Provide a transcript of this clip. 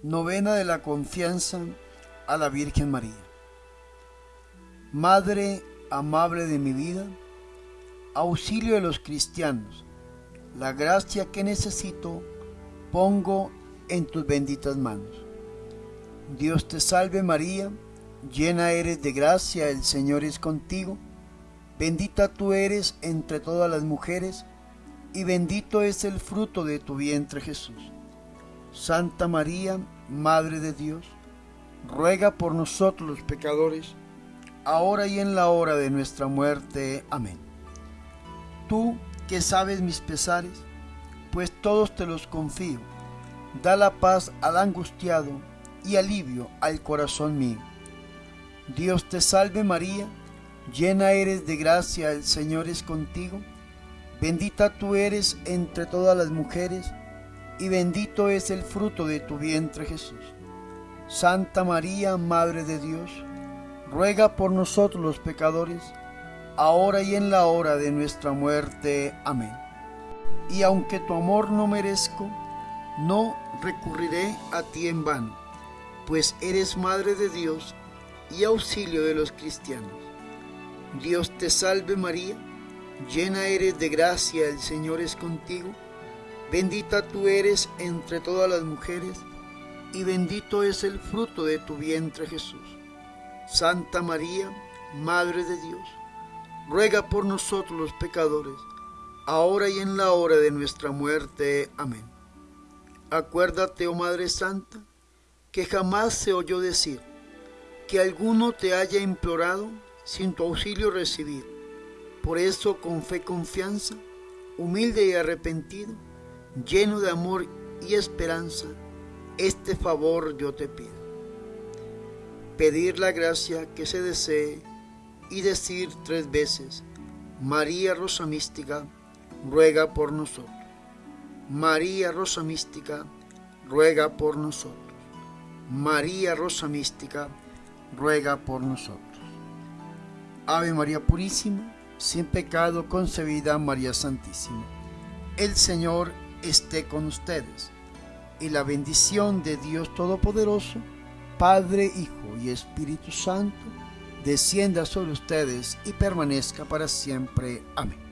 Novena de la confianza a la Virgen María. Madre amable de mi vida, auxilio de los cristianos, la gracia que necesito pongo en tus benditas manos. Dios te salve María, llena eres de gracia, el Señor es contigo, bendita tú eres entre todas las mujeres, y bendito es el fruto de tu vientre Jesús. Santa María, Madre de Dios, ruega por nosotros los pecadores, ahora y en la hora de nuestra muerte. Amén. Tú que sabes mis pesares, pues todos te los confío, da la paz al angustiado y alivio al corazón mío. Dios te salve María, llena eres de gracia, el Señor es contigo, bendita tú eres entre todas las mujeres, y bendito es el fruto de tu vientre Jesús. Santa María, Madre de Dios, ruega por nosotros los pecadores, ahora y en la hora de nuestra muerte. Amén. Y aunque tu amor no merezco, no recurriré a ti en vano, pues eres Madre de Dios y auxilio de los cristianos. Dios te salve María, llena eres de gracia, el Señor es contigo Bendita tú eres entre todas las mujeres, y bendito es el fruto de tu vientre Jesús. Santa María, Madre de Dios, ruega por nosotros los pecadores, ahora y en la hora de nuestra muerte. Amén. Acuérdate, oh Madre Santa, que jamás se oyó decir que alguno te haya implorado sin tu auxilio recibir. Por eso, con fe confianza, humilde y arrepentido, lleno de amor y esperanza, este favor yo te pido. Pedir la gracia que se desee y decir tres veces, María Rosa Mística, ruega por nosotros. María Rosa Mística, ruega por nosotros. María Rosa Mística, ruega por nosotros. Ave María Purísima, sin pecado concebida María Santísima. El Señor esté con ustedes. Y la bendición de Dios Todopoderoso, Padre, Hijo y Espíritu Santo, descienda sobre ustedes y permanezca para siempre. Amén.